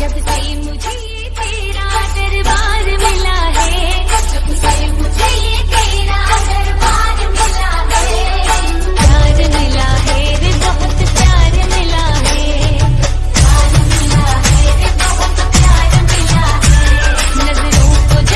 just the same